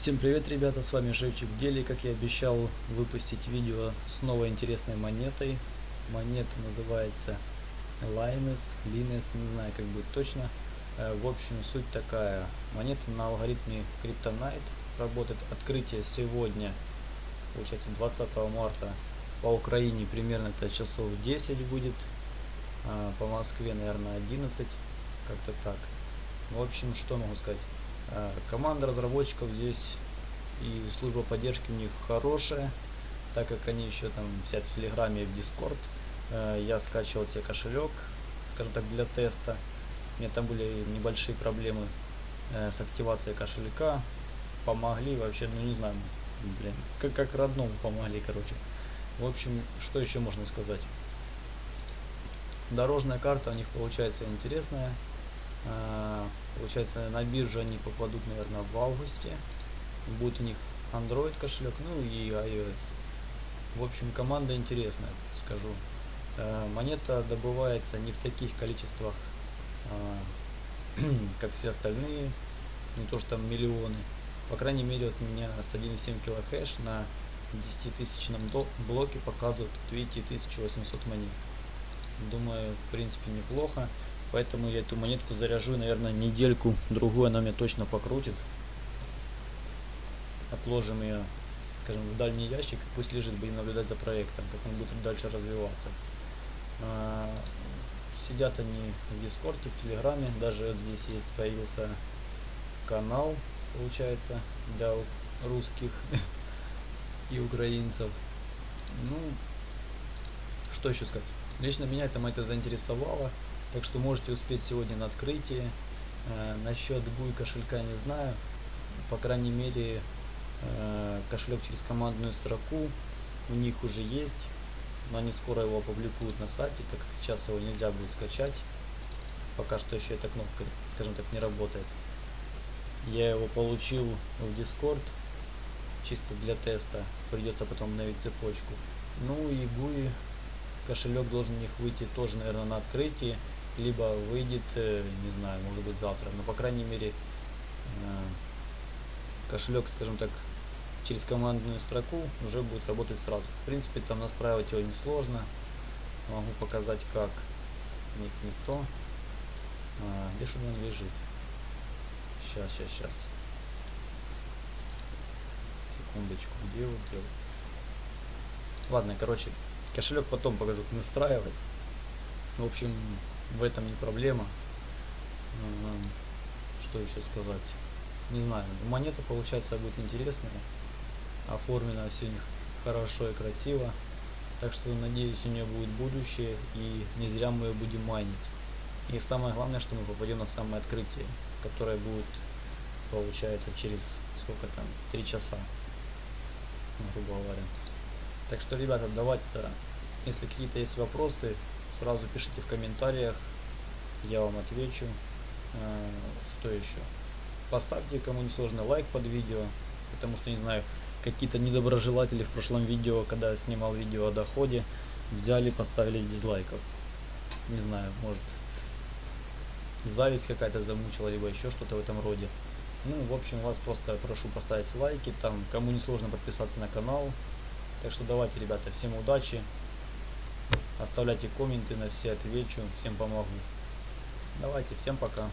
Всем привет, ребята, с вами Живчик Дели. Как я обещал выпустить видео с новой интересной монетой. Монета называется Linus, Linus, не знаю как будет точно. Э, в общем, суть такая. Монета на алгоритме Kryptonite работает. Открытие сегодня, получается 20 марта по Украине примерно это часов 10 будет. А по Москве, наверное, 11. Как-то так. В общем, что могу сказать. Э, команда разработчиков здесь и служба поддержки у них хорошая, так как они еще там сидят в Телеграме и в Дискорд. Э, я скачивал себе кошелек, скажем так, для теста. У меня там были небольшие проблемы э, с активацией кошелька. Помогли вообще, ну не знаю, блин, как, как родному помогли, короче. В общем, что еще можно сказать? Дорожная карта у них получается интересная. А, получается, на биржу они попадут, наверное, в августе. Будет у них Android кошелек, ну и iOS. В общем, команда интересная, скажу. А, монета добывается не в таких количествах, а, как все остальные, не то что там миллионы. По крайней мере, от меня с 1,7 килохэш на 10 тысячном блоке показывают, видите, 1800 монет. Думаю, в принципе, неплохо. Поэтому я эту монетку заряжу, наверное, недельку, другую она меня точно покрутит. Отложим ее, скажем, в дальний ящик, пусть лежит, будем наблюдать за проектом, как он будет дальше развиваться. А, сидят они в Дискорде, в Телеграме, даже вот здесь есть, появился канал, получается, для русских и украинцев. Ну, что еще сказать. Лично меня это это заинтересовало. Так что можете успеть сегодня на открытие. Э, насчет GUI кошелька не знаю. По крайней мере, э, кошелек через командную строку у них уже есть. Но они скоро его опубликуют на сайте, так как сейчас его нельзя будет скачать. Пока что еще эта кнопка, скажем так, не работает. Я его получил в Discord чисто для теста. Придется потом обновить цепочку. Ну и GUI кошелек должен у них выйти тоже, наверное, на открытии либо выйдет, э, не знаю, может быть завтра, но по крайней мере э, кошелек, скажем так, через командную строку уже будет работать сразу. В принципе, там настраивать его несложно. Могу показать как. Нет, не то. А, где же он лежит? Сейчас, сейчас, сейчас. Секундочку, где вот, где Ладно, короче, кошелек потом покажу, как настраивать. В общем, в этом не проблема. Что еще сказать? Не знаю. Монета получается будет интересная. Оформлена все у них хорошо и красиво. Так что надеюсь у нее будет будущее и не зря мы ее будем майнить. И самое главное, что мы попадем на самое открытие, которое будет, получается, через сколько там, три часа, грубо говоря. Так что, ребята, давайте, если какие-то есть вопросы, Сразу пишите в комментариях, я вам отвечу. Э, что еще? Поставьте, кому не сложно, лайк под видео, потому что, не знаю, какие-то недоброжелатели в прошлом видео, когда я снимал видео о доходе, взяли, поставили дизлайков. Не знаю, может, зависть какая-то замучила, либо еще что-то в этом роде. Ну, в общем, вас просто прошу поставить лайки, там, кому не сложно подписаться на канал. Так что давайте, ребята, всем удачи, Оставляйте комменты, на все отвечу, всем помогу. Давайте, всем пока.